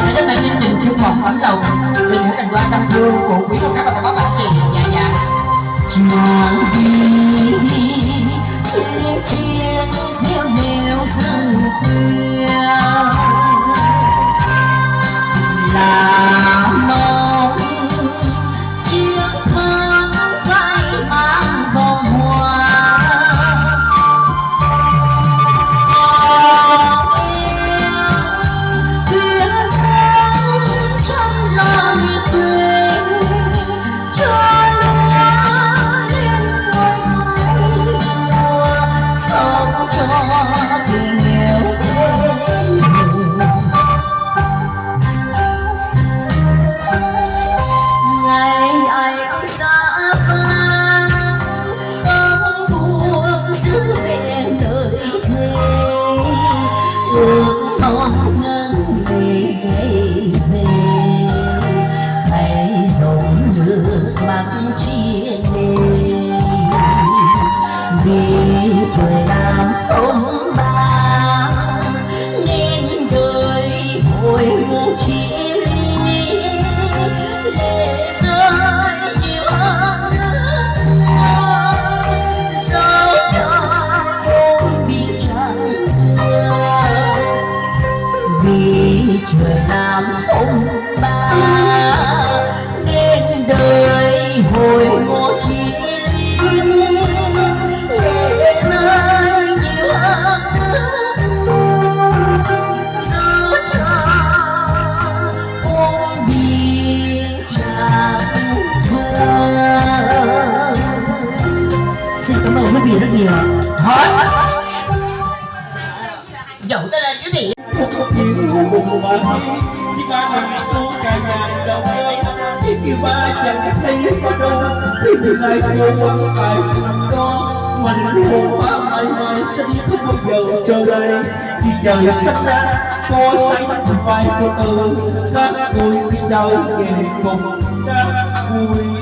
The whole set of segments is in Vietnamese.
Và chương đến đây chương trình chương một ấn đầu về những tình quan tâm thương của quý cô các bạn bạn chị dạ dạ tiếng hùng mà đi khi ba nằm xuống cả ngàn đồng ơi khi kêu ba chẳng thấy có đâu khi từ nay cô quân phải nằm đó mà đến hồ ba mãi mãi sẽ đi không bao giờ trở lại khi trời sắp ra có sánh vai cô từ các tôi đi đâu về cùng các vui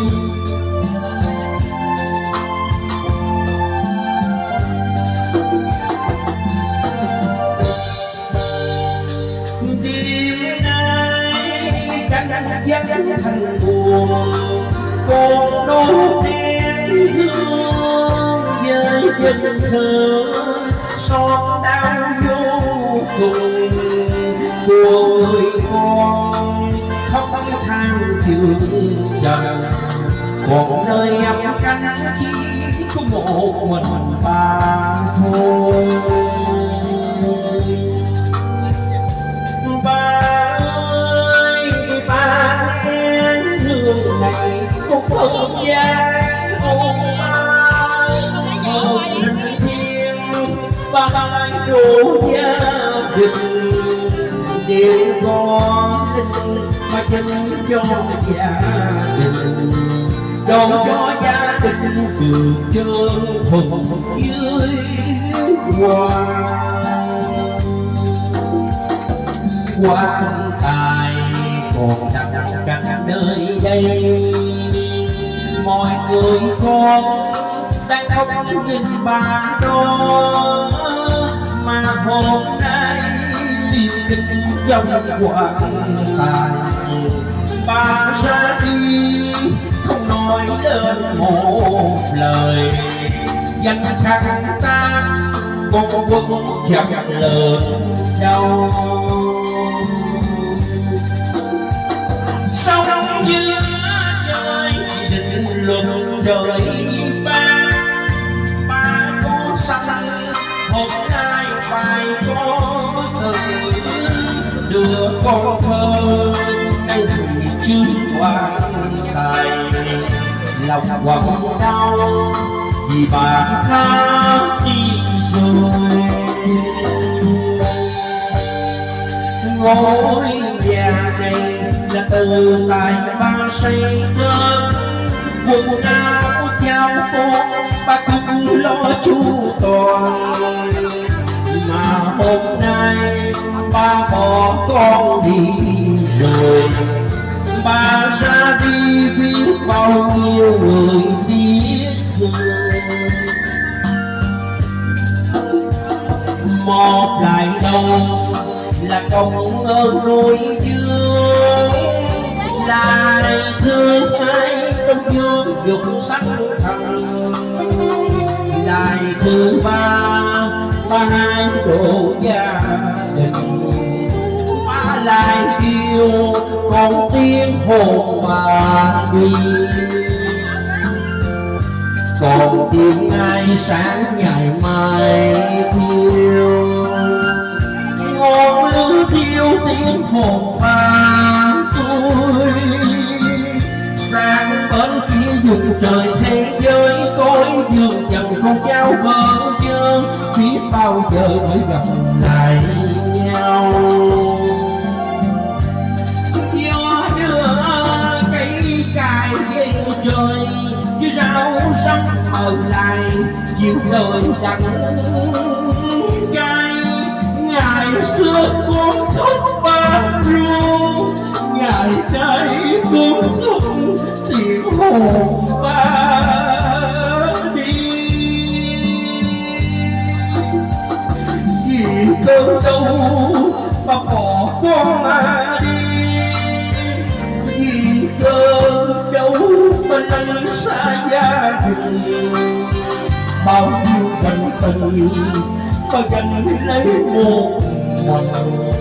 dắt thành buồn còn đốt đen hương với tình thơ xót đau vô cùng của người con khóc than thương trần còn nơi ấm cánh chỉ có một mình bà thôi đô đủ gia đình đều có tình mà chân cho gia đình. Đón cho gia đình được trơn thuần dưới hoa. Quan tài còn đặt cả nơi đây. Mọi người con đang khóc nhìn bà đôi mà hôm nay tìm kinh dòng quảng tài bà ra đi không nói lên một lời danh khăn ta con quân chẳng lớn đau sống như trời định luận trời lòng đau vì bà tha đi rồi. Ngôi nhà này là từ tài ba xây nên quần áo cháo cô ba cũng lo chu toàn. Mà hôm nay ba bỏ con đi rồi bà ra đi biết bao nhiêu người biết rồi một lại đâu là công ơn nuôi dưỡng. Lại thứ hai công dương dục sắc thần lại thứ ba ba hai độ già hồn mà đi còn tiếng ai sáng ngày mai thiêu? Ngọn lửa thiêu tiếng hồn bà tôi sang bên kia dùng trời thế giới cõi dường dần con trao bơ vơ biết bao giờ mới gặp lại nhau? Chiều đời đắng cay ngày xưa con khóc ba ru ngày nay con khóc tiếng hồn ba đi. Vì cơn đau mà bỏ con mà đi. Vì cơn đau mà lăn xa gia đình bao nhiêu cảnh tình và gánh lấy một mình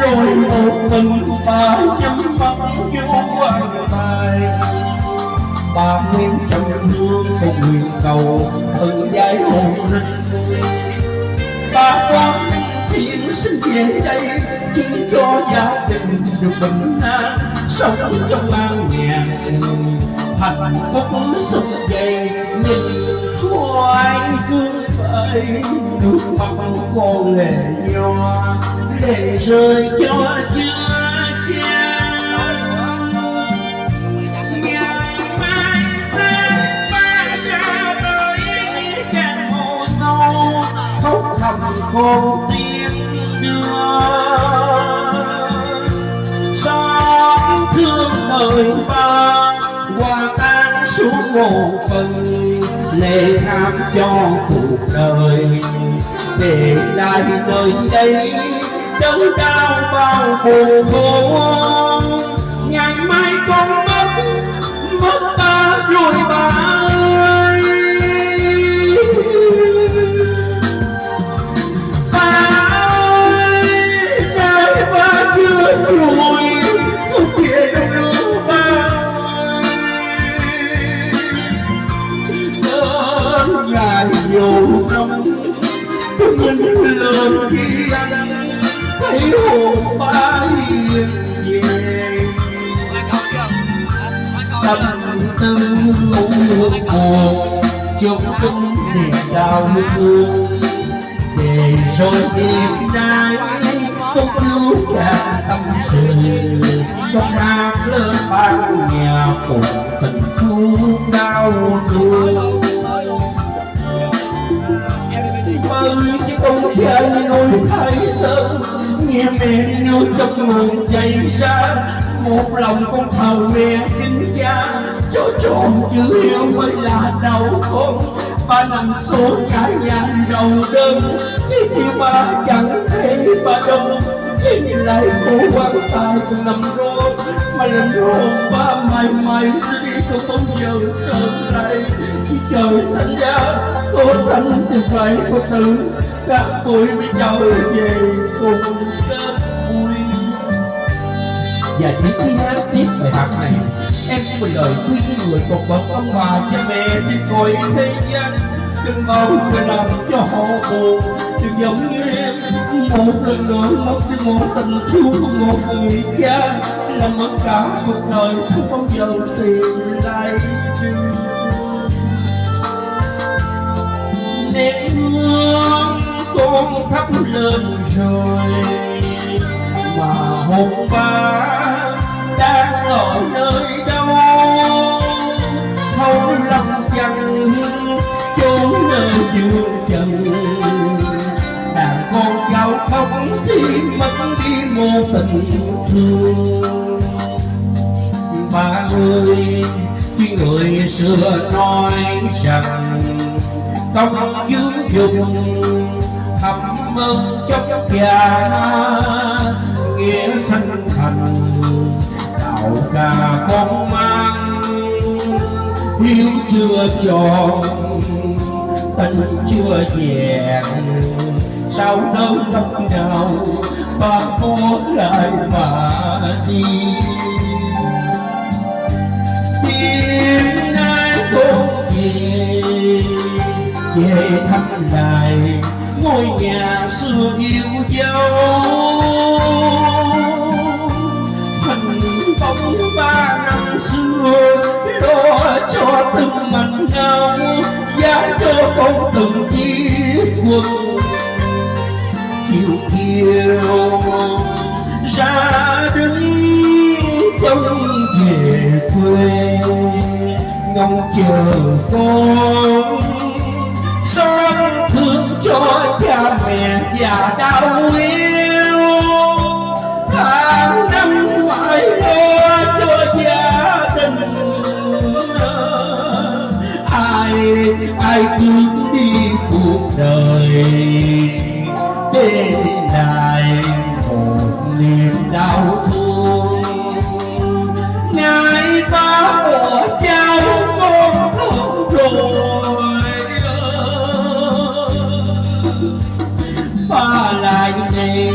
rồi một mình bà nhắm mắt vô quan tài bà nguyên trong hương một nguyện cầu ơn giải hồn. Linh bà quan thiên sinh về đây chứng cho gia đình được bình an, sống trong an nhàn hạnh phúc sung dày nhìn anh cứ vậy nước mắt con lệ nhòa lệ rơi cho chưa chan ngày mai sẽ bay ra tới càng hồ sâu khóc thầm con tiếng đưa. Xót thương đời ba qua tan xuống một tham cho cuộc đời để lại nơi đây đớn đau bao buồn khổ ngày mai con mất mất ta rồi ba. Thấy hồn ba về tâm tư hương hồn trong kinh niềm đau thương về rồi tìm nay công lưu cả tâm sự trong hang lớn bao nhà cùng tình thương đau thương ơi chứ con như nuôi thái sơn nghe mẹ nói trong mừng chạy xa một lòng con thầu mẹ kính cha, cho trọn chữ yêu mới là đau khổ. ba nằm số cả nhà đầu đơn khi như ba chẳng thấy ba đâu lại cô quan tài cùng nằm rô Mà linh hồn ba mày mày sẽ đi không bao giờ trở lại Khi trời xanh ra Cô xanh thì phải có tự Các tôi mới trở về cùng kết vui và chỉ khi hát tiếp bài hát này, em sẽ một lời khuyên những người còn bậc ông bà cha mẹ đi coi thế gian. Đừng mong phải làm cho họ buồn, đừng giống như em một lần nữa mất đi một tình thương của một người cha là mất cả cuộc đời không bao giờ tìm lại được hương con thắp lên rồi mà hôm ba đang ở nơi đâu thâu lòng chân chốn nơi dương trần tình thương ba ơi khi người xưa nói rằng công dưỡng dùng thầm ơn chốc già nghĩa sanh thành đạo cả con mang hiếu chưa tròn tình chưa vẹn sao đâu tóc đầu ba có lại mà đi đêm nay con về về thăm lại ngôi nhà xưa yêu dấu. Hình bóng ba năm xưa lo cho từng mảnh nhau giá cho con từng chiếc quần chiều ra đứng trông về quê ngóng chờ con xót thương cho cha mẹ già đau yêu. Tháng năm phải lo cho gia đình. Ai ai cứ đi cuộc đời để đau thương ngày ta bỏ cha con không rồi ba lại này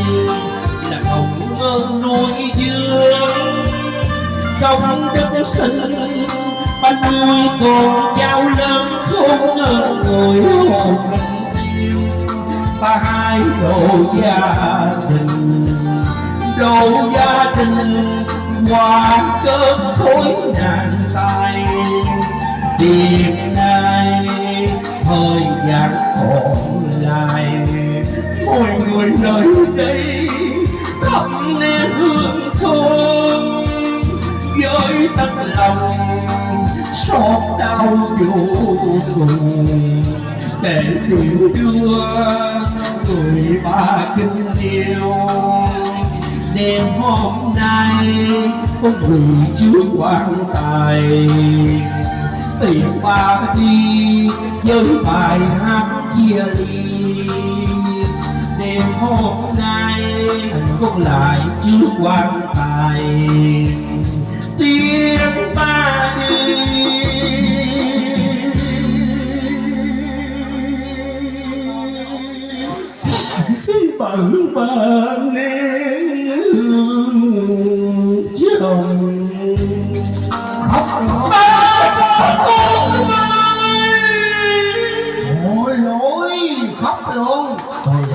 là không ơn nuôi dưỡng công đức sinh ban nuôi con cháu lớn không ngờ ngồi hồn mình. Yêu ta hai đồ gia đình đồ gia đình hoa cơn khối nạn tay đêm nay thời gian còn lại. Mọi người nơi đây, thắp nén hương thơm. Với tấm lòng, xót đau vô cùng. Để điều đưa, người ba kinh yêu đêm hôm nay con người trước quan tài. Tìm ba đi với bài hát chia ly. Đêm hôm nay con lại trước quan tài. Tiếng ba đi. Bận bận nén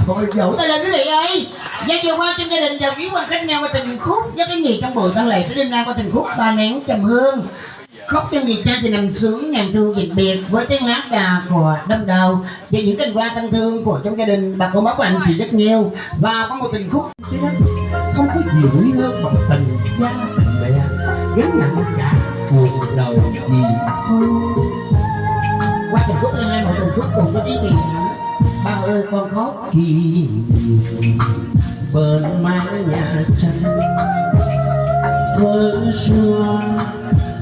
Thôi dẫu tay lên quý vị ơi Gia chiều qua trong gia đình chào quý quan khách nhau qua tình khúc với cái gì trong buổi tăng lệ tới đêm nay qua tình khúc ba nén trầm hương khóc cho người cha thì nằm sướng ngàn thương dịch biệt với tiếng hát đà của đâm đầu và những tình qua thân thương của trong gia đình bà con bác và anh chị rất nhiều và có một tình khúc không có gì hơn bằng tình cha, tình mẹ. Gắn nặng cả buồn đầu gì qua từng phút em em một tình khúc cùng có ý nghĩa bao ơi con khóc khi bên mái nhà tranh thơ xưa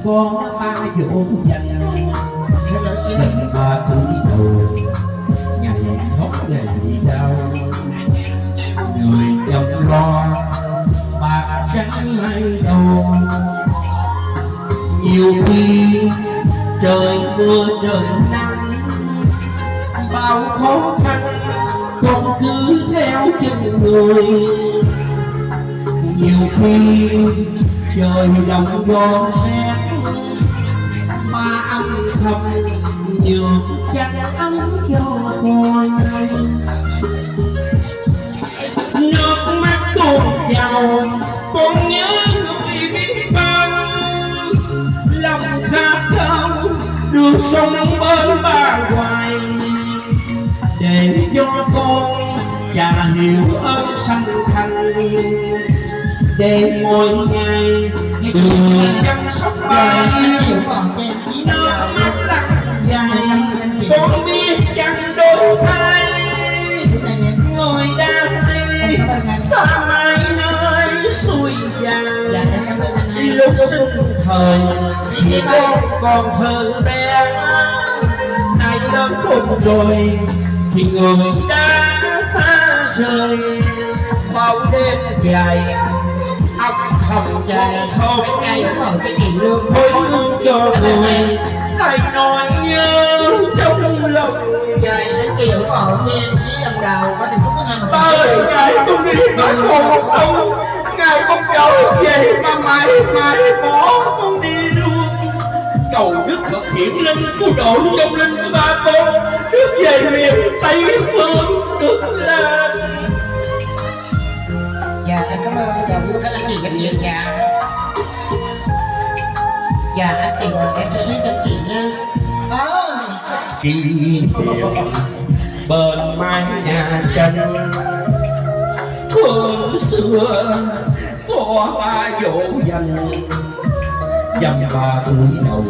có ba dỗ dành mình ba tuổi đầu ngày khóc ngày đau người chồng lo bạc trắng mây đầu nhiều khi trời mưa trời nắng bao khó khăn không cứ theo chân người. Nhiều khi trời đồng gió rét mà âm thầm nhường chăn ấm cho con nước mắt tuôn vào con nhớ khát khao được sống bên ba hoài để cho con cha hiểu ơn sanh thành để mỗi ngày được chăm sóc ba chịu trên nước mắt lặng dài con biết chẳng đổi thay người đang đi xa mãi nơi xuôi vàng lúc sinh thời thì con còn thơ bé nay lớn khôn rồi thì người đã xa rời bao đêm dài thầm trời con không ngày rồi cái kỳ lương thôi hương cho người hay nói nhớ trong lòng trời đến ủng hộ nha chí lần đầu có tình phúc của năm ba ơi ngài không đi nói còn sống ngài không trở về mà mãi mãi bỏ con đi luôn. Cầu đức phật hiển linh cứu độ trong linh của ba con được về miền tây phương cực lạc dạ em cảm ơn và vui các anh chị rất nhiều dạ dạ anh chị ngồi em sẽ cho chị nha. Kỷ niệm bên mái nhà tranh thương xưa, có ba dỗ dành? Dằm ba tuổi đầu,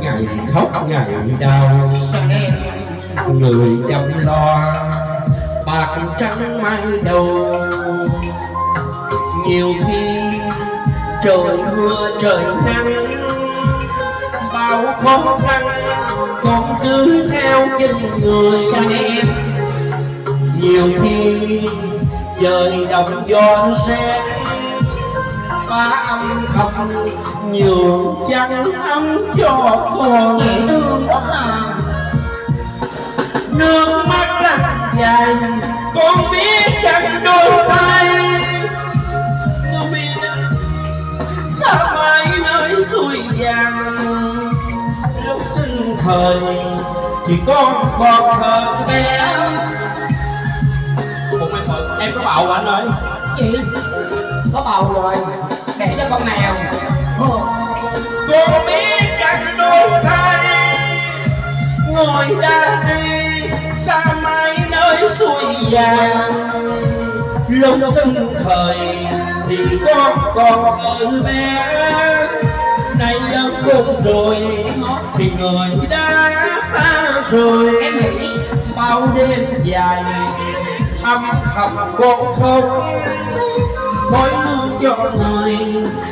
ngày khóc, ngày đau. Người chăm lo, bạc trắng mai đầu. Nhiều khi trời mưa, trời nắng, bao khó khăn con cứ theo chân người. Sao em nhiều khi trời đồng gió rét ba âm thầm nhường chăn ấm cho con. Dễ thương quá à nước mắt lăn dài con biết chẳng đôi tay. Con biết xa mãi nơi xuôi vàng. Lúc sinh thời thì con còn thơ bé bầu anh ơi. Chị có bầu rồi. Để cho con mèo. Ồ, con biết chẳng đôi tay ngồi đã đi xa mãi nơi xuôi vàng. Lúc sinh thời thì con còn ở bé nay lớn khôn rồi thì người đã xa rồi. Bao đêm dài âm thầm con không khói hương cho người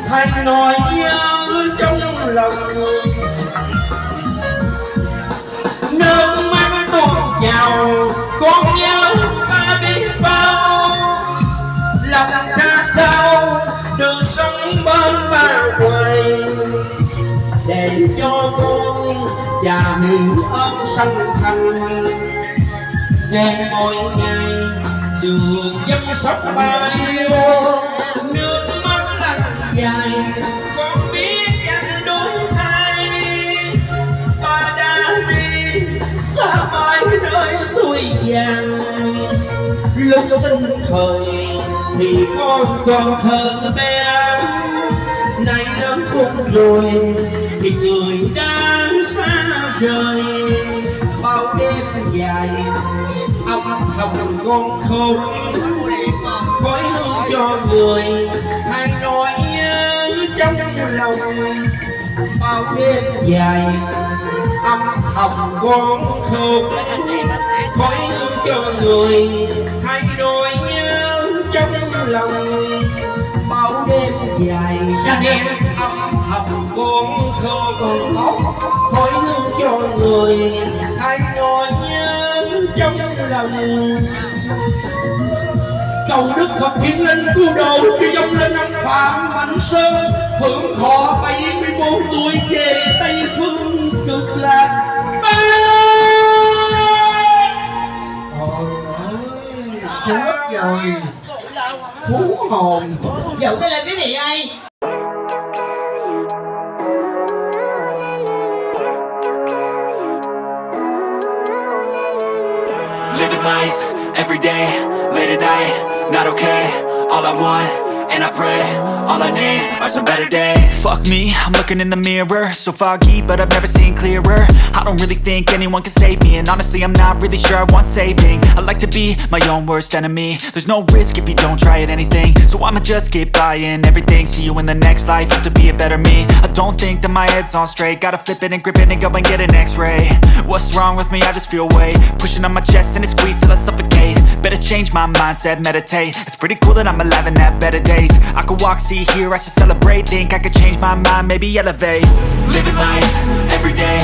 thay nói nhớ trong lòng nước mắt tuôn trào, con nhớ ta biết bao. Lòng khát cao được sống bên ba quầy. Để cho con và hiểu ơn sanh thành. Để mỗi ngày đường chăm sóc ba yêu nước mắt lăn dài, con biết anh đổi thay. Ba đã đi xa mãi nơi xuôi vàng. Lúc sinh thời thì con còn thơ bé. Nay lớn khôn rồi thì người đã xa rời. Bao đêm dài thầm con khôn khói hương cho người hay nói nhớ trong lòng. Bao đêm dài âm thầm con khôn khói hương cho người hay nói nhớ trong lòng. Bao đêm dài âm thầm con khôn khói hương cho người hay nói nhớ trong lòng cầu đức phật hiện lên cứu độ cho dòng lên ông phạm mạnh sơn. Hưởng thọ 74 tuổi về tây phương cực lạc. Chết rồi. Hú hồn. Dẫu cái lên quý vị ơi every day, late at night, not okay. All I want and I pray All I need are some better days. Fuck me, I'm looking in the mirror. So foggy, but I've never seen clearer. I don't really think anyone can save me And honestly, I'm not really sure I want saving. I like to be my own worst enemy. There's no risk if you don't try at anything. So I'ma just keep buying everything. See you in the next life, have to be a better me. I don't think that my head's on straight. Gotta flip it and grip it and go and get an x-ray. What's wrong with me? I just feel weight. Pushing on my chest and it squeezes till I suffocate. Better change my mindset, meditate. It's pretty cool that I'm alive and have better days. I could walk, see, hear, I should celebrate. Think I could change my mind, maybe elevate. Living life, everyday,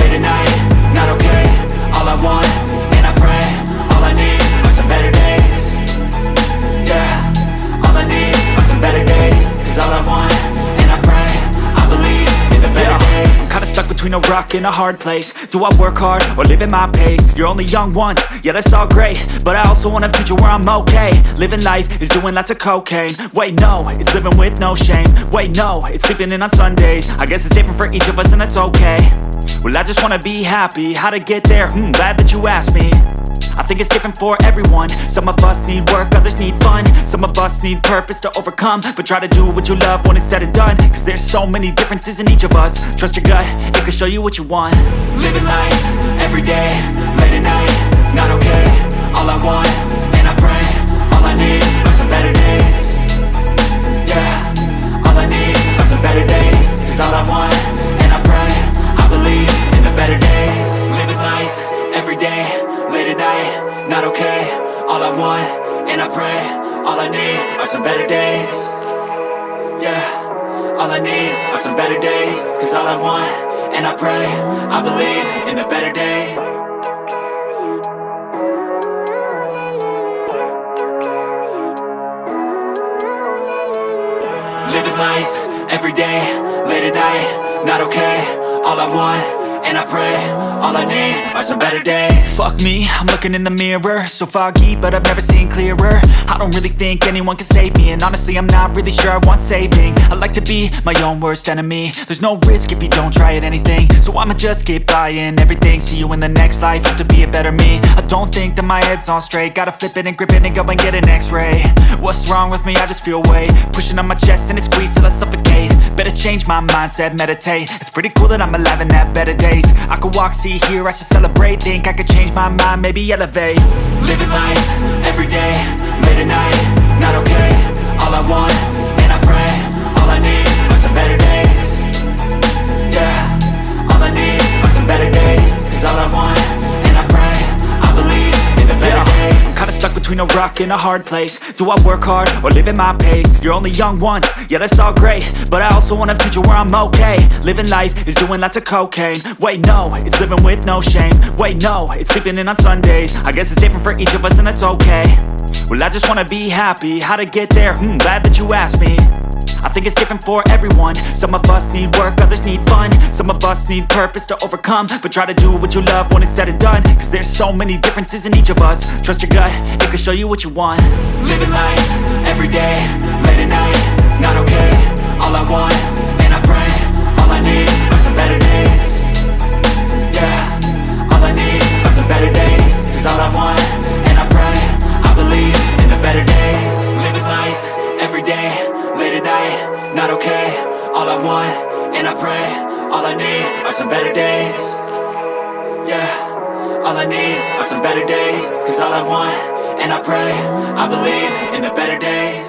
late at night, not okay. All I want, and I pray All I need are some better days. Yeah, all I need are some better days. Cause all I want, stuck between a rock and a hard place. Do I work hard, or live at my pace? You're only young once, yeah that's all great. But I also want a future where I'm okay. Living life is doing lots of cocaine. Wait no, it's living with no shame. Wait no, it's sleeping in on Sundays. I guess it's different for each of us and that's okay. Well I just wanna be happy, how to get there? Hmm, glad that you asked me I think it's different for everyone. Some of us need work, others need fun. Some of us need purpose to overcome. But try to do what you love when it's said and done. Cause there's so many differences in each of us. Trust your gut, it can show you what you want. Living life, everyday, late at night, not okay. All I want, and I pray All I need are some better days. Yeah, all I need are some better days. Cause all I want, and I pray I believe in the better days not okay. All I want, and I pray All I need are some better days. Yeah, all I need are some better days. Cause all I want, and I pray I believe in the better days. Living life, everyday, late at night, not okay. All I want and I pray All I need are some better days. Fuck me, I'm looking in the mirror. So foggy, but I've never seen clearer. I don't really think anyone can save me And honestly, I'm not really sure I want saving. I like to be my own worst enemy. There's no risk if you don't try at anything. So I'ma just keep buying everything. See you in the next life, have to be a better me. I don't think that my head's on straight. Gotta flip it and grip it and go and get an x-ray. What's wrong with me? I just feel weight. Pushing on my chest and it squeezes till I suffocate. Better change my mindset, meditate. It's pretty cool that I'm alive and have better days I could walk, see, hear, I should celebrate. Think I could change my mind, maybe elevate. Living life, everyday, late at night, not okay. All I want, and I pray All I need are some better days. Yeah, all I need are some better days. Cause all I want, kinda stuck between a rock and a hard place. Do I work hard, or live at my pace? You're only young once, yeah that's all great. But I also want a future where I'm okay. Living life is doing lots of cocaine. Wait no, it's living with no shame. Wait no, it's sleeping in on Sundays. I guess it's different for each of us and that's okay. Well I just wanna be happy, how to get there? Hmm, glad that you asked me. I think it's different for everyone. Some of us need work, others need fun. Some of us need purpose to overcome. But try to do what you love when it's said and done. Cause there's so many differences in each of us. Trust your gut, it can show you what you want. Living life, everyday, late at night, not okay. All I want, and I pray All I need are some better days. Yeah, all I need are some better days. Cause all I want, and I pray I believe in the better days. Living life, everyday, late at night, not okay. All I want, and I pray All I need are some better days. Yeah, all I need are some better days Cause all I want, and I pray I believe in the better days.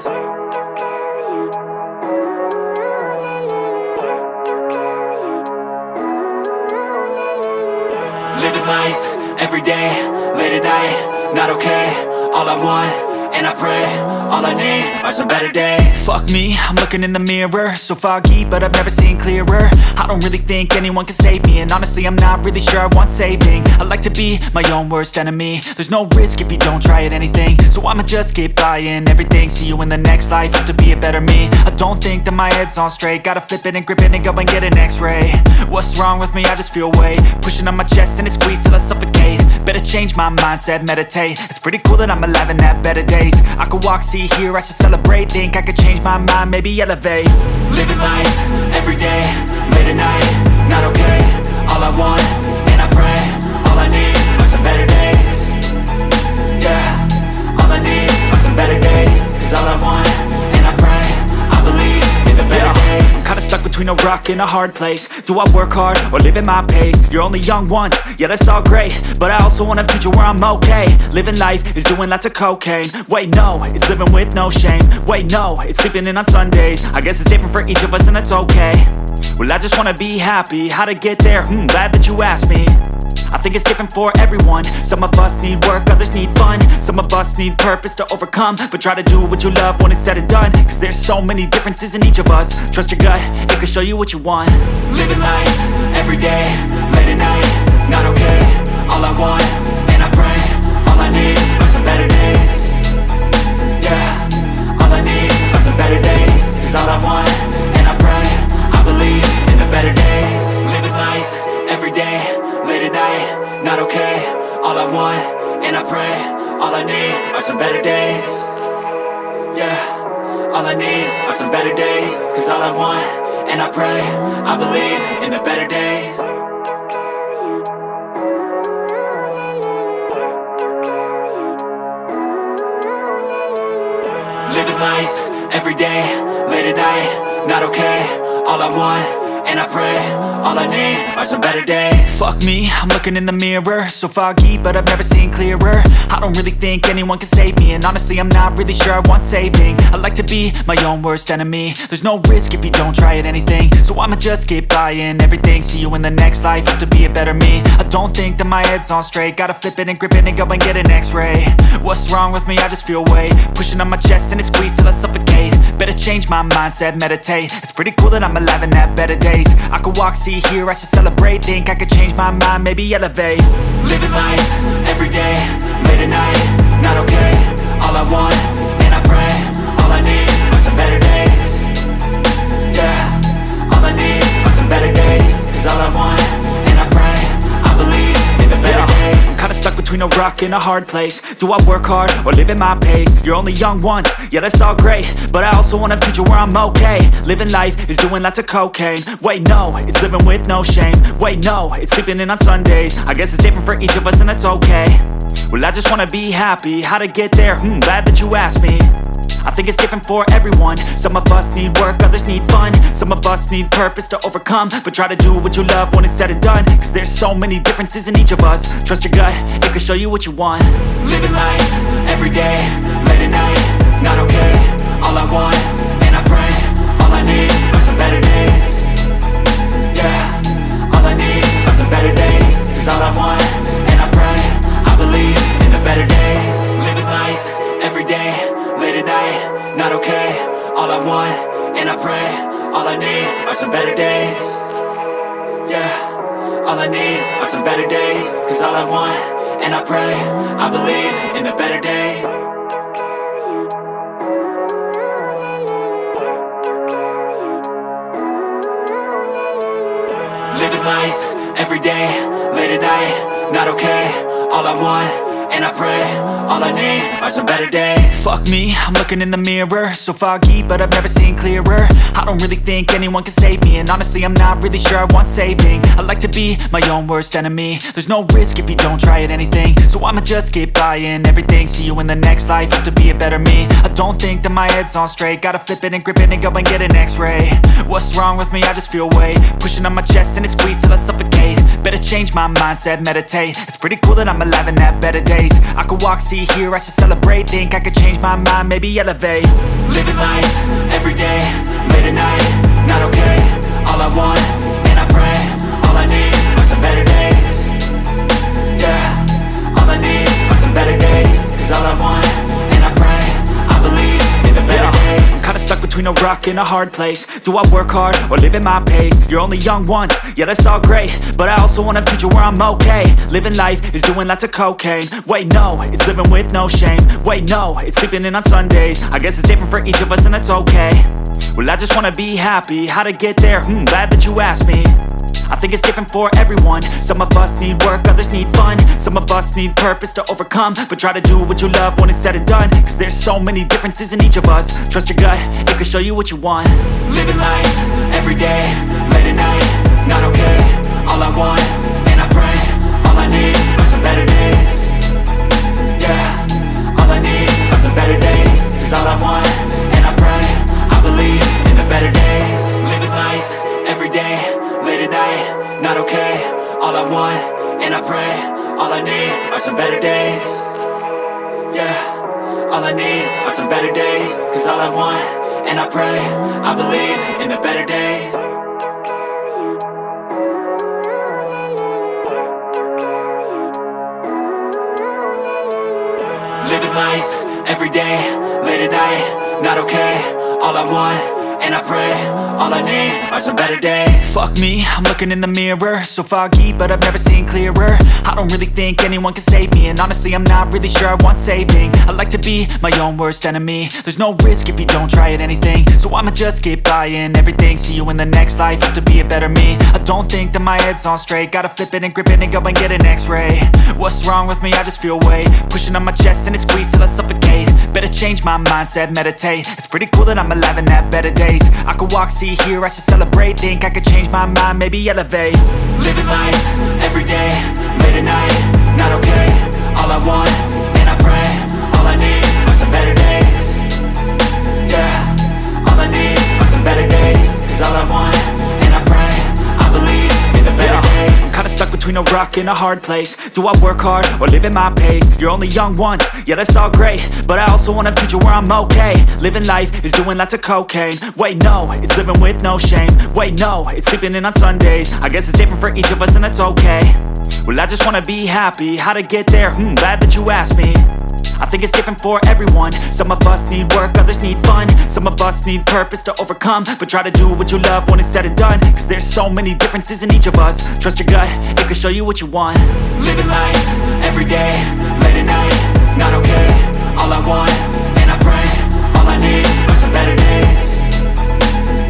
Living life, everyday, late at night, not okay All I want, and I pray All I need are some better days. Fuck me, I'm looking in the mirror. So foggy, but I've never seen clearer. I don't really think anyone can save me And honestly, I'm not really sure I want saving. I like to be my own worst enemy. There's no risk if you don't try at anything. So I'ma just keep buying everything See you in the next life, have to be a better me. I don't think that my head's on straight. Gotta flip it and grip it and go and get an x-ray. What's wrong with me? I just feel weight. Pushing on my chest and it squeezes till I suffocate. Better change my mindset, meditate. It's pretty cool that I'm alive and have better days I could walk, see, hear, I should celebrate. Think I could change my mind, maybe elevate. Living life, everyday, late at night Not okay, all I want, and I pray All I need are some better days. Yeah, all I need are some better days. Cause all I want, and I pray I believe in the better days. I'm kinda stuck between a rock and a hard place. Do I work hard or live at my pace? You're only young once, yeah that's all great. But I also want a future where I'm okay. Living life is doing lots of cocaine. Wait no, it's living with no shame. Wait no, it's sleeping in on Sundays. I guess it's different for each of us and that's okay. Well I just wanna be happy, how to get there? Hmm, glad that you asked me. I think it's different for everyone. Some of us need work, others need fun. Some of us need purpose to overcome. But try to do what you love when it's said and done. Cause there's so many differences in each of us. Trust your gut, it can show you what you want. Living life, everyday, late at night Not okay, all I want, and I pray All I need are some better days. Yeah, all I need are some better days. Cause all I want, and I pray I believe in the better days. Living life, everyday, late at night Not okay, all I want, and I pray All I need are some better days. Yeah, all I need are some better days. Cause all I want, and I pray I believe in the better days. Living life, everyday, late at night Not okay, all I want, and I pray All I need are some better days. Fuck me, I'm looking in the mirror. So foggy, but I've never seen clearer. I don't really think anyone can save me And honestly, I'm not really sure I want saving. I like to be my own worst enemy. There's no risk if you don't try at anything. So I'ma just keep buying everything. See you in the next life, have to be a better me. I don't think that my head's on straight. Gotta flip it and grip it and go and get an x-ray. What's wrong with me? I just feel weight. Pushing on my chest and it squeezes till I suffocate. Better change my mindset, meditate. It's pretty cool that I'm alive and have better days. I could walk, see, hear, I should celebrate. Think I could change my mind, maybe elevate. Living life, everyday, late at night Not okay, rock and a hard place. Do I work hard or live at my pace? You're only young once, yeah that's all great. But I also want a future where I'm okay. Living life is doing lots of cocaine. Wait no, it's living with no shame. Wait no, it's sleeping in on Sundays. I guess it's different for each of us and that's okay. Well I just wanna be happy, how to get there? Hmm, glad that you asked me I think it's different for everyone. Some of us need work, others need fun. Some of us need purpose to overcome. But try to do what you love when it's said and done. Cause there's so many differences in each of us. Trust your gut, it can show you what you want. Living life, everyday, late at night Not okay, all I want, and I pray All I need are some better days. Yeah, all I need are some better days. Cause all I want, Not okay, all I want, and I pray All I need are some better days. Yeah, all I need are some better days. Cause all I want, and I pray I believe in the better days Living life, everyday, late at night Not okay, all I want, and I pray All I need are some better days. Fuck me, I'm looking in the mirror. So foggy, but I've never seen clearer. I don't really think anyone can save me And honestly, I'm not really sure I want saving. I like to be my own worst enemy. There's no risk if you don't try at anything. So I'ma just keep buying everything. See you in the next life, have to be a better me. I don't think that my head's on straight. Gotta flip it and grip it and go and get an x-ray. What's wrong with me? I just feel weight. Pushing on my chest and it squeezes till I suffocate. Better change my mindset, meditate. It's pretty cool that I'm alive and have better days I could walk, see, hear, I should celebrate. Think I could change my mind, maybe elevate. Living life, everyday, late at night Not okay, all I want, and I pray All I need are some better days. Yeah, all I need are some better days. Cause all I want, between a rock and a hard place. Do I work hard or live at my pace? You're only young once, yeah that's all great. But I also want a future where I'm okay. Living life is doing lots of cocaine. Wait no, it's living with no shame. Wait no, it's sleeping in on Sundays. I guess it's different for each of us and that's okay. Well I just wanna be happy, how to get there? Hmm, glad that you asked me I think it's different for everyone. Some of us need work, others need fun. Some of us need purpose to overcome. But try to do what you love when it's said and done. Cause there's so many differences in each of us. Trust your gut, it can show you what you want. Living life, everyday, late at night Not okay, all I want, and I pray All I need are some better days. Yeah, all I need are some better days. Cause all I want, and I pray I believe in the better days Not okay, all I want, and I pray. All I need are some better days. Yeah, all I need are some better days. Cause all I want, and I pray I believe in the better days. Living life, everyday, late at night Not okay, all I want, and I pray All I need are some better days. Fuck me, I'm looking in the mirror. So foggy, but I've never seen clearer. I don't really think anyone can save me And honestly, I'm not really sure I want saving. I like to be my own worst enemy. There's no risk if you don't try at anything. So I'ma just keep buying everything. See you in the next life, have to be a better me. I don't think that my head's on straight. Gotta flip it and grip it and go and get an x-ray. What's wrong with me? I just feel weight. Pushing on my chest and it squeezes till I suffocate. Better change my mindset, meditate. It's pretty cool that I'm alive and have better days. I could walk, see, hear, I should celebrate. Think I could change my mind, maybe elevate. Living life, everyday, late at night Not okay, all I want, stuck between a rock and a hard place. Do I work hard or live at my pace? You're only young once, yeah that's all great. But I also want a future where I'm okay. Living life is doing lots of cocaine. Wait no, it's living with no shame. Wait no, it's sleeping in on Sundays. I guess it's different for each of us and that's okay. Well I just wanna be happy, how to get there? Hmm, glad that you asked me. I think it's different for everyone. Some of us need work, others need fun. Some of us need purpose to overcome. But try to do what you love when it's said and done. Cause there's so many differences in each of us. Trust your gut, it can show you what you want. Living life, everyday, late at night Not okay, all I want, and I pray All I need are some better days.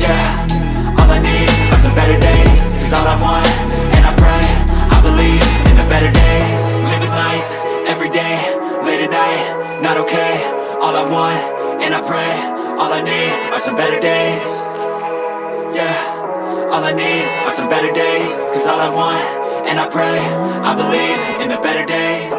Yeah, all I need are some better days. Cause all I want, and I pray I believe in the better days. Living life, everyday, late at night Not okay, all I want, and I pray All I need are some better days. Yeah, all I need are some better days. Cause all I want, and I pray I believe in the better days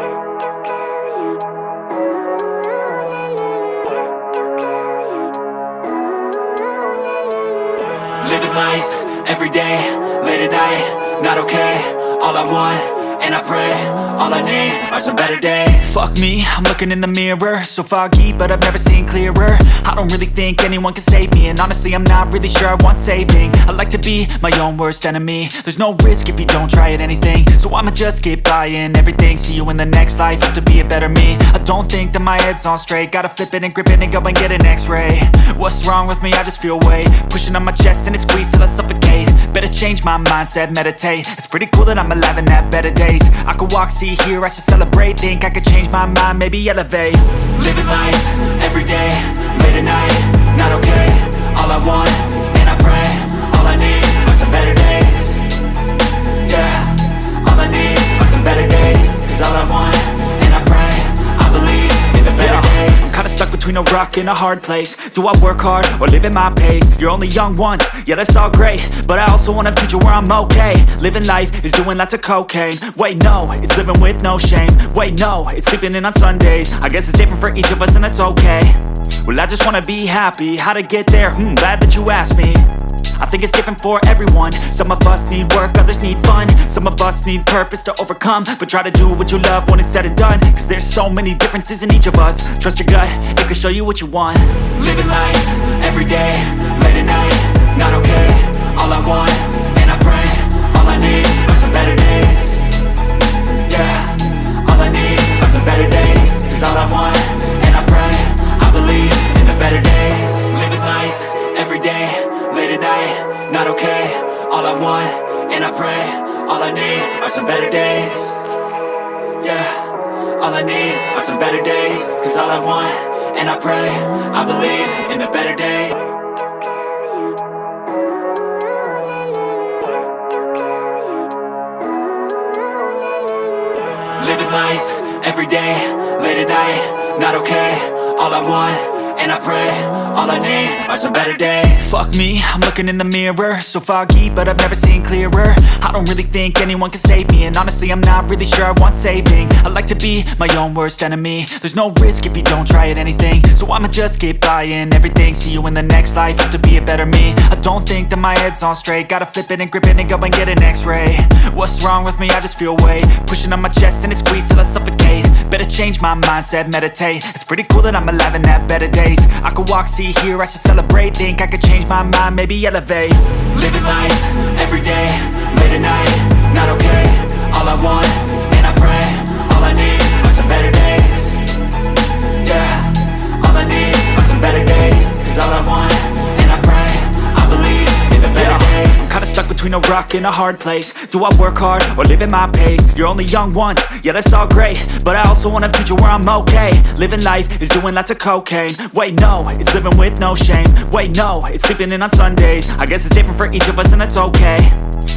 Living life, everyday, late at night Not okay, all I want, and I pray All I need are some better days. Fuck me, I'm looking in the mirror. So foggy, but I've never seen clearer. I don't really think anyone can save me And honestly, I'm not really sure I want saving. I like to be my own worst enemy. There's no risk if you don't try at anything. So I'ma just keep buying everything. See you in the next life, have to be a better me. I don't think that my head's on straight. Gotta flip it and grip it and go and get an x-ray. What's wrong with me? I just feel weight. Pushing on my chest and it squeezes till I suffocate. Better change my mindset, meditate. It's pretty cool that I'm alive and have better days. I could walk, see, hear, I should celebrate. Think I could change my mind, maybe elevate. Living life, everyday, late at night Not okay, all I want, stuck between a rock and a hard place. Do I work hard or live at my pace? You're only young once, yeah that's all great. But I also want a future where I'm okay. Living life is doing lots of cocaine. Wait no, it's living with no shame. Wait no, it's sleeping in on Sundays. I guess it's different for each of us and that's okay. Well I just wanna be happy, how to get there? Hmm, glad that you asked me. I think it's different for everyone. Some of us need work, others need fun. Some of us need purpose to overcome. But try to do what you love when it's said and done. Cause there's so many differences in each of us. Trust your gut, it can show you what you want. Living life, everyday, late at night, not okay. All I want, and I pray, all I need are some better days. Yeah, all I need are some better days. Cause all I want, and I pray, I believe in the better days. Living life, everyday, late at night, not okay. All I want, and I pray, all I need are some better days. Yeah, all I need are some better days. Cause all I want and I pray I believe in the better day. Living life, every day, late at night, not okay All I want, and I pray, all I need are some better days. Fuck me, I'm looking in the mirror. So foggy, but I've never seen clearer. I don't really think anyone can save me And honestly, I'm not really sure I want saving. I like to be my own worst enemy. There's no risk if you don't try at anything. So I'ma just keep buying everything. See you in the next life, have to be a better me. I don't think that my head's on straight. Gotta flip it and grip it and go and get an x-ray. What's wrong with me? I just feel weight. Pushing on my chest and it squeezes till I suffocate. Better change my mindset, meditate. It's pretty cool that I'm alive and have better days I could walk, see, hear, I should celebrate. Think I could change my mind, maybe elevate. Living life, every day, late at night, not okay. All I want, and I pray All I need are some better days. Yeah, all I need are some better days. Cause all I want, kinda stuck between a rock and a hard place. Do I work hard, or live at my pace? You're only young once, yeah that's all great. But I also want a future where I'm okay. Living life is doing lots of cocaine. Wait no, it's living with no shame. Wait no, it's sleeping in on Sundays. I guess it's different for each of us and that's okay.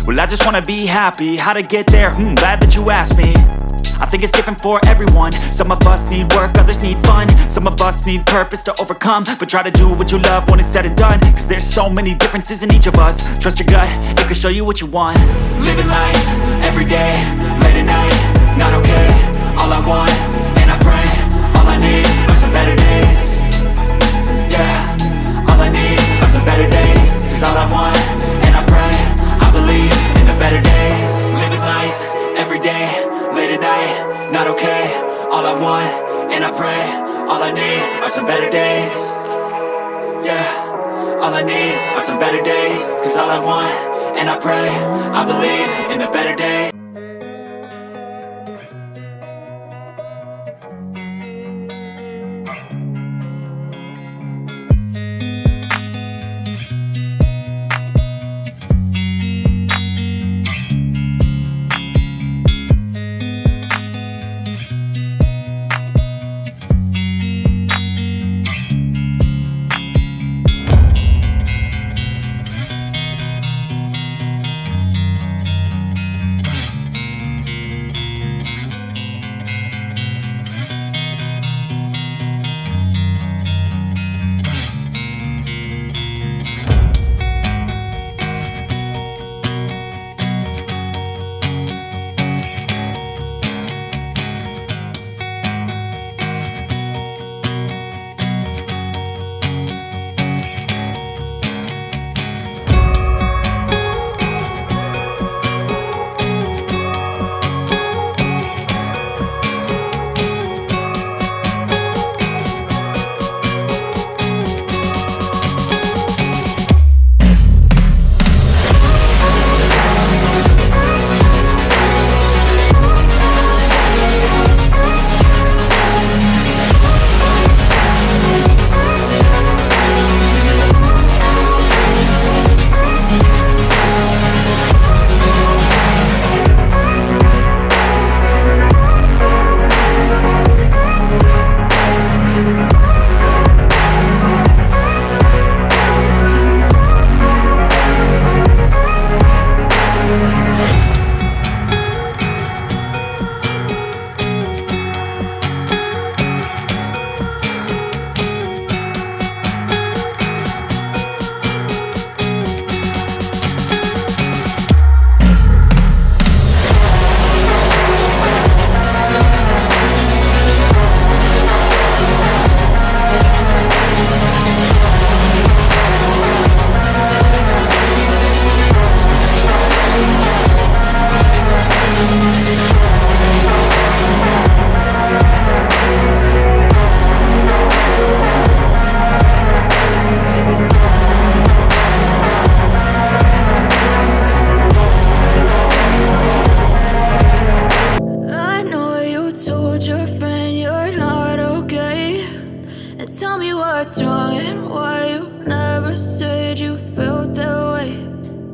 Well I just wanna be happy, how to get there? Hmm, glad that you asked me I think it's different for everyone. Some of us need work, others need fun. Some of us need purpose to overcome. But try to do what you love when it's said and done. Cause there's so many differences in each of us. Trust your gut, it can show you what you want. Living life, every day, late at night, not okay. All I want, and I pray All I need are some better days. Yeah, all I need are some better days. Cause all I want, and I pray I believe in the better days not okay. All I want, and I pray All I need are some better days. Yeah, all I need are some better days. Cause all I want, and I pray I believe in the better days what's wrong and why you never said you felt that way.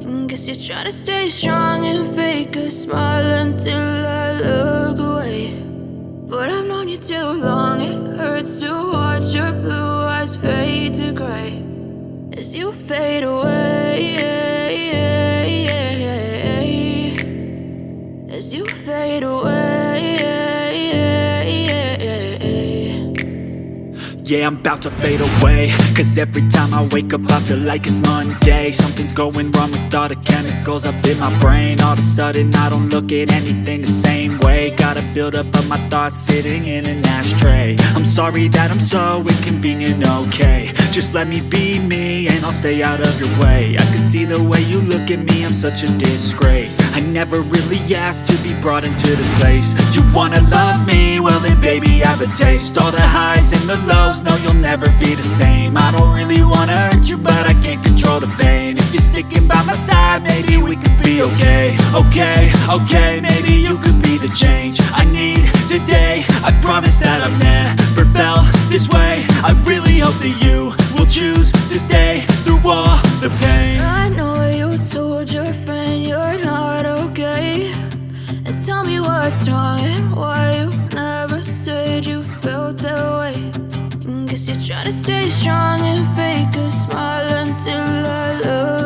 And guess you're trying to stay strong and fake a smile until I look away. But I've known you too long, it hurts to watch your blue eyes fade to gray as you fade away. Yeah, I'm about to fade away. Cause every time I wake up I feel like it's Monday. Something's going wrong with all the chemicals up in my brain. All of a sudden I don't look at anything the same Gotta build up of my thoughts sitting in an ashtray. I'm sorry that I'm so inconvenient, okay. Just let me be me and I'll stay out of your way. I can see the way you look at me, I'm such a disgrace. I never really asked to be brought into this place. You wanna love me? Well then baby I have a taste. All the highs and the lows no you'll never be the same. I don't really wanna hurt you but I can't control the pain. If you're sticking by my side maybe we could be okay. Okay, okay, maybe you could be the change I need today. I promise that I've never felt this way. I really hope that you will choose to stay through all the pain. I know you told your friend you're not okay. And tell me what's wrong and why trying to stay strong and fake a smile until I look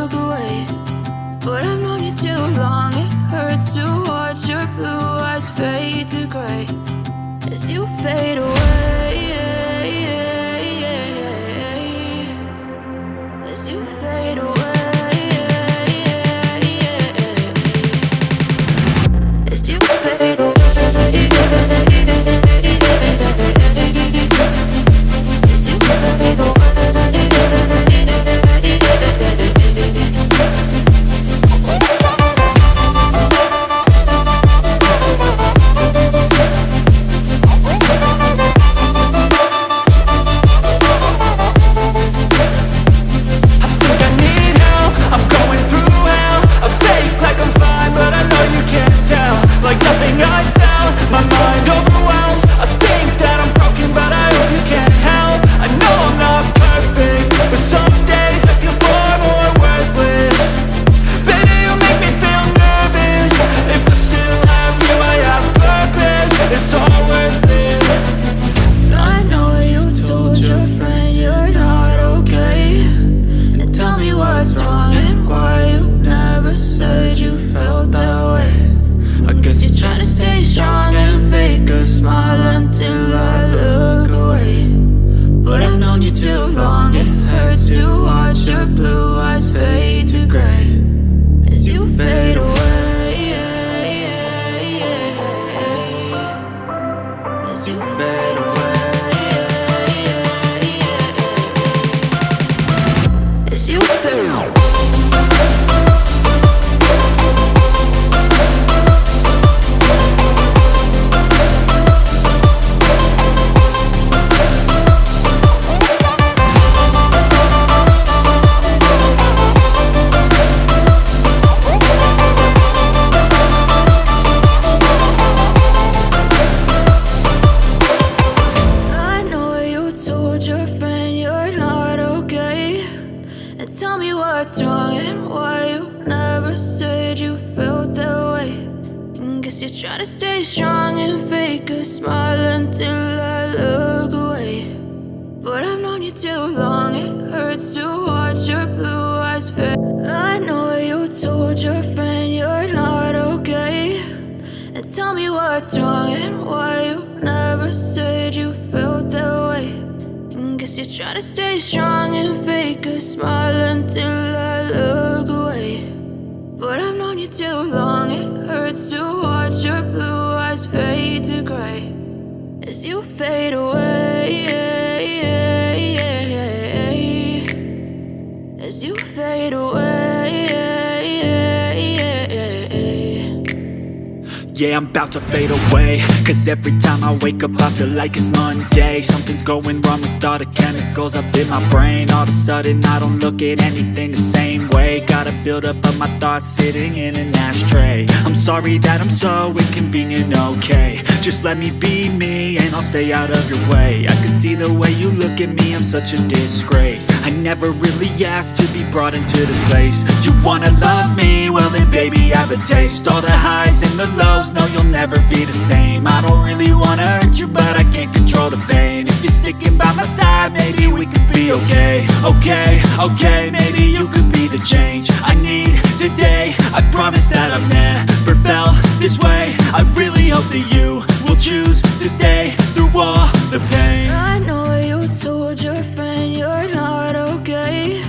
about to fade away Cause every time I wake up I feel like it's Monday. Something's going wrong with all the chemicals up in my brain. All of a sudden I don't look at anything the same way. Gotta build up of my thoughts sitting in an ashtray. I'm sorry that I'm so inconvenient, okay. Just let me be me and I'll stay out of your way. I can see the way you look at me, I'm such a disgrace. I never really asked to be brought into this place. You wanna love me? Well then baby I have a taste. All the highs and the lows, no you'll never be the same. I don't really wanna hurt you but I can't control the pain. If you're sticking by my side maybe we could be okay. Okay, okay, maybe you could be the change I need today. I promise that I've never felt this way. I really hope that you will choose to stay through all the pain. I know you told your friend you're not okay.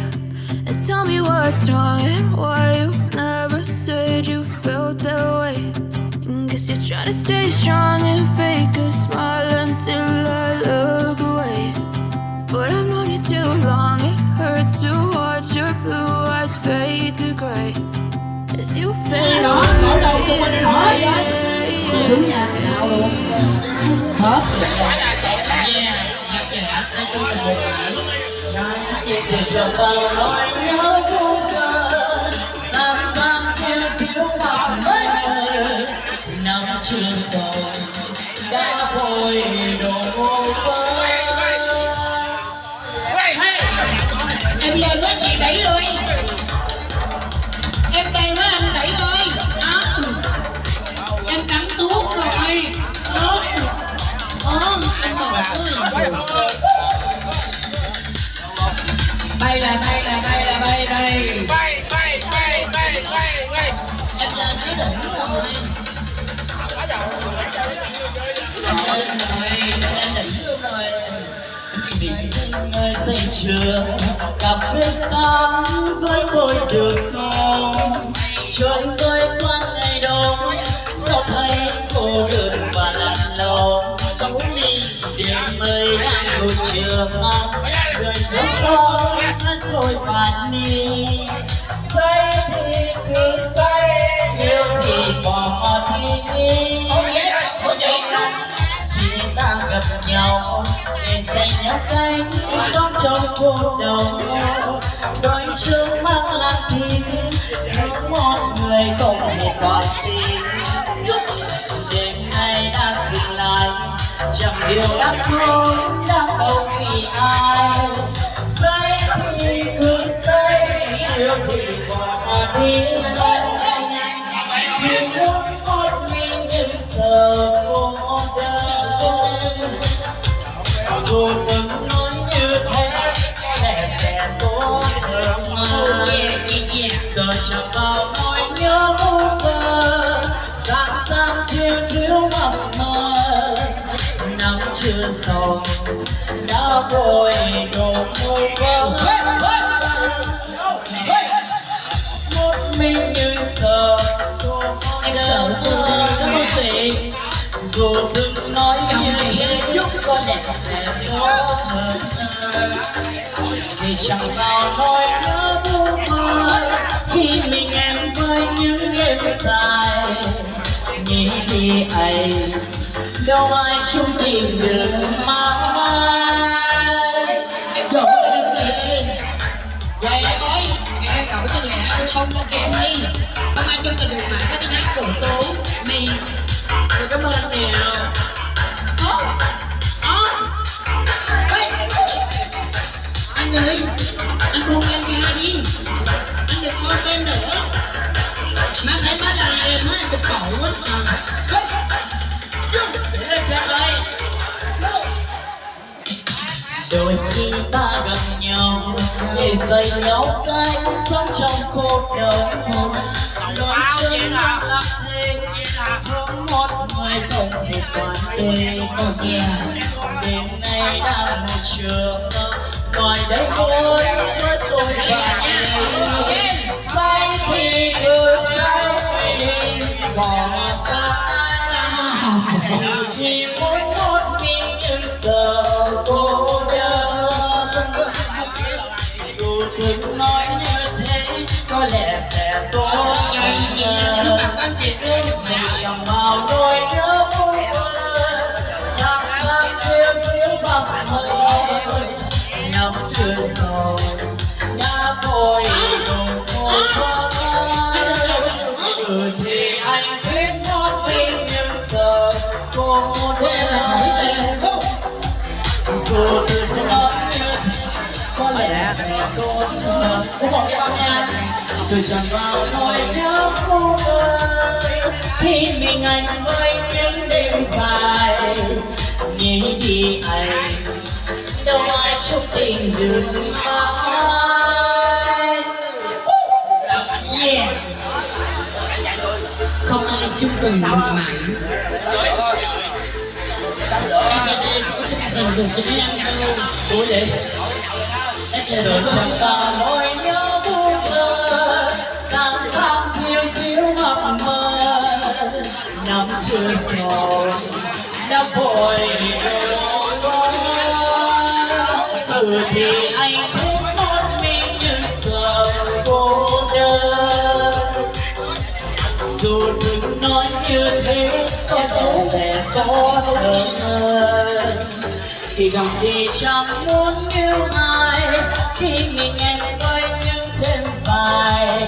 And tell me what's wrong and why you never said you felt that way Trying to stay strong and fake a smile until I look away. But I've known you too long, it hurts to watch your blue eyes fade to gray. As you fade away. Xuống nhà nào luôn. Hết. Yeah nhạc trẻ nói chung là một bản nói chuyện để cho bao nỗi nhớ đây bay bay bay bay bay bay em lên cái đỉnh rồi em lên rồi say chưa cà phê sáng với tôi được không trời với quan ngày đông sao thấy cô đơn và lạnh lòng đêm mây đang ngủ trường mong người phố sao thôi bạn đi say thì cứ say yêu thì bỏ thi đi. Khi ta gặp nhau để dành nhau cánh sống trong cuộc đầu đôi chương mang lang tin hướng một người không thể toàn tin. Đêm nay đã dừng lại chẳng hiểu đã thôi đang đâu vì ai. Say thì cứ say yêu thì bỏ đi vì muốn một mình nhưng sợ cô đơn nói như thế vào nhớ vô sáng sáng xíu xíu mập mờ chưa xong. Đã vội đổ môi vỡ một mình như sợ cô đơn đâu tình dù từng nói như thế có lẽ sẽ tốt hơn vì chẳng vào nỗi nhớ vô mơ khi mình em với những đêm dài nghĩ đi ấy đâu ai chung tìm được mà Trời ơi, em lên trên Dạ em ơi, ngày em cậu cho lẹ tôi không cho kèm đi Không ai chung tình được mà có tiếng hát của tú Mì cảm ơn anh Ê, Anh ơi, anh buông em ra đi. Anh đừng ôm em nữa. Má thấy má là em á, em cực khổ dạy nhau cách sống trong khổ đau nói chân năng lạc thêm hướng một người không thể toàn đời đêm nay đang một trường ngoài đây tôi với tôi và em. say thì cứ say bỏ xa dù chỉ muốn như thế có lẽ sẽ tốt hơn nhưng chẳng bao nỗi nhớ vui Sáng sáng xíu xíu bằng mây nhắm chưa sầu Đã vội đồng hồ qua Ừ thì anh biết nó tin nhưng giờ Cô muốn em Dù từ lúc như có lẽ cô cũng một cái bao nha rồi chẳng vào nỗi nhớ cô ơi, khi mình anh với những đêm dài nghĩ đi anh, đâu ai chúc tình được ai yeah. Không ai chúc tình được mãi. Hãy subscribe cho kênh Ghiền Mì Gõ Để không bỏ lỡ những video hấp dẫn xíu mập mờ. Năm chưa rồi đã vội rồi Ừ thì anh cũng một mình như giờ cô đơn dù đừng nói như thế, có dấu vẻ có thương ơ. Thì gặp thì chẳng muốn yêu ai, khi mình em với những đêm dài.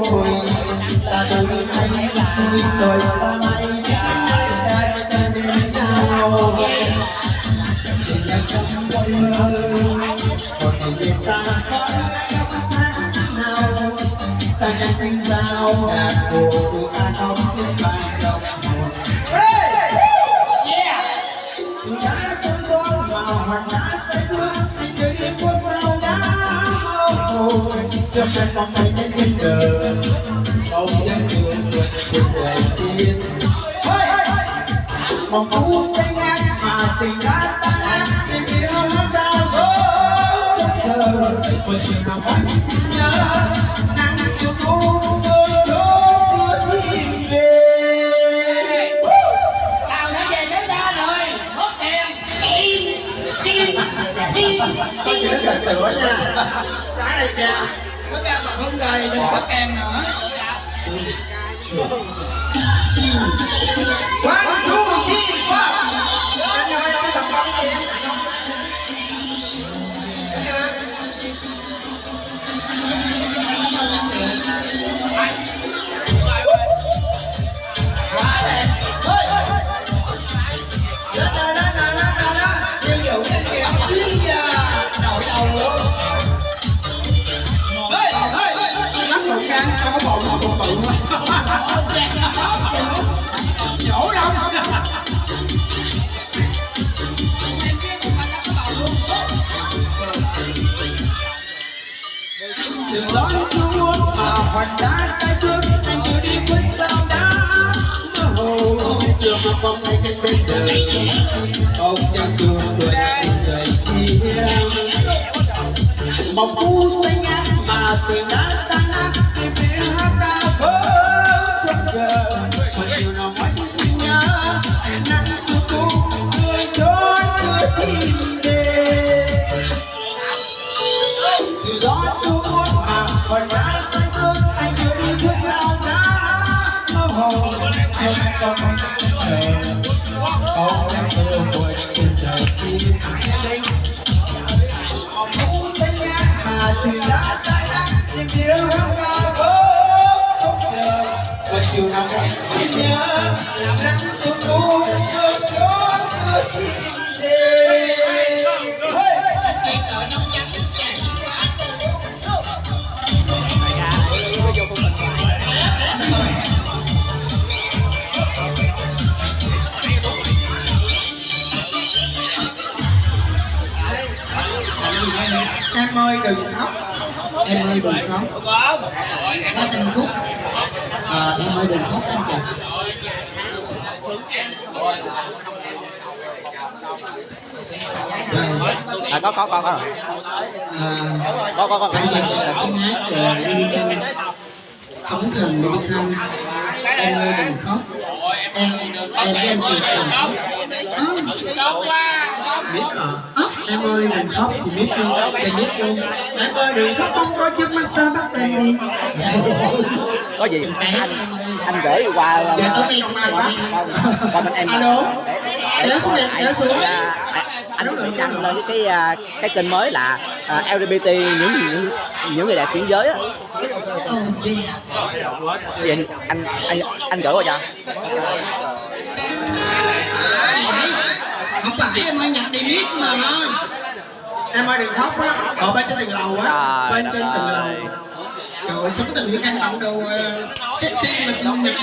không hồi ta tôi hay tôi rồi sao mai đã standing now chỉ là trong môi mơ một ngày về xa nào ta đang sinh giao đàn cổ ta đóng trên bàn chân mong mây đến trên đời ông đã sương vượt trên trời tiên mong phú xanh ngát mà tình đã tan nát tình yêu nó đã vỡ trong chờ vừa chiều nào vẫn nhớ nắng thu tôi trốn thiên về tao đã về tới ra rồi. Mất tiền. Im im im im thật sự nha. Cái này kìa có đừng có kem nữa. One, Nhổ lắm Đừng nói chúa mà hoành đã sai trước Anh chưa đi bước sao đã mơ hồ Chưa mà mong ngày cạnh bên đời Ông đang xuống vượt trời kia Mong phú xanh ngát mà tình đã tan Hãy subscribe cho kênh Ghiền Mì Gõ Để không bỏ lỡ những video hấp dẫn ơi đừng khóc có tình khúc à, em ơi đừng khóc anh chị rồi à có có có có. À, có có. Có bây giờ là tiếng hát rồi đi trên sóng thần đi thăm em ơi đừng khóc. Em em với anh Kiệt đừng khóc biết rồi em ơi đừng khóc thì biết luôn thì biết luôn em ơi đừng khóc không có chiếc massage bắt tay đi? Có gì? Anh anh gửi qua dạ tôi nghe không ai quá qua bên em. Alo? Để kéo xuống em kéo xuống. anh sẽ đăng lên cái à, cái kênh mới là à, LGBT những những những người đẹp chuyển giới á. Vậy anh anh anh, anh gửi qua cho không phải. Em ơi nhạc đi biết mà. Em ơi đừng khóc á. Ở bên trên tầng lầu á. Bên trên tầng lầu. Trời sống từ cái căn bản đồ ờ, sexy mà chung nhạc